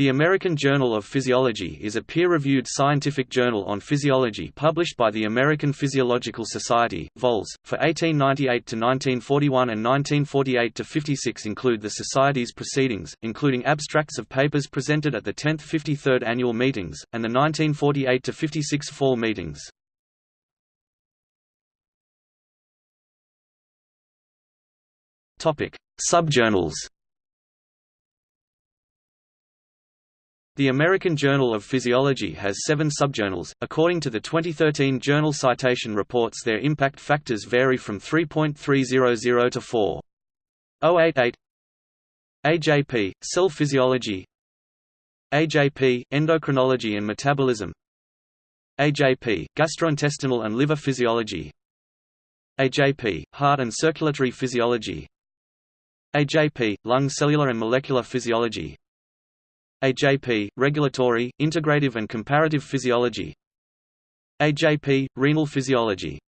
The American Journal of Physiology is a peer-reviewed scientific journal on physiology published by the American Physiological Society, vols. for 1898 to 1941 and 1948 to 56 include the Society's proceedings, including abstracts of papers presented at the 10th 53rd annual meetings, and the 1948 to 56 fall meetings. Subjournals The American Journal of Physiology has seven subjournals. According to the 2013 Journal Citation Reports, their impact factors vary from 3.300 to 4.088. AJP, Cell Physiology AJP, Endocrinology and Metabolism AJP, Gastrointestinal and Liver Physiology AJP, Heart and Circulatory Physiology AJP, Lung Cellular and Molecular Physiology AJP, Regulatory, Integrative and Comparative Physiology. AJP, Renal Physiology